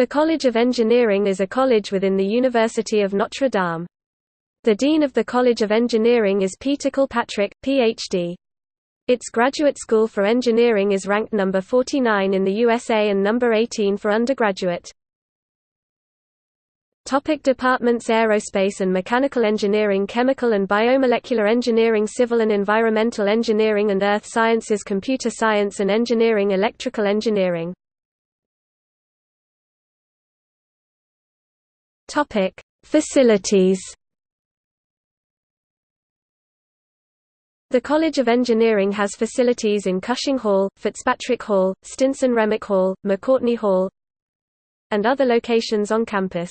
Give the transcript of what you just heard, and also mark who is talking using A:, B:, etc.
A: The College of Engineering is a college within the University of Notre Dame. The Dean of the College of Engineering is Peter Kilpatrick, Ph.D. Its graduate school for engineering is ranked number 49 in the USA and number 18 for undergraduate. Topic departments Aerospace and Mechanical Engineering Chemical and Biomolecular Engineering Civil and Environmental Engineering and Earth Sciences Computer Science and Engineering Electrical Engineering Topic: Facilities. The College of Engineering has facilities in Cushing Hall, Fitzpatrick Hall, Stinson Remick Hall, McCourtney Hall, and other locations on campus.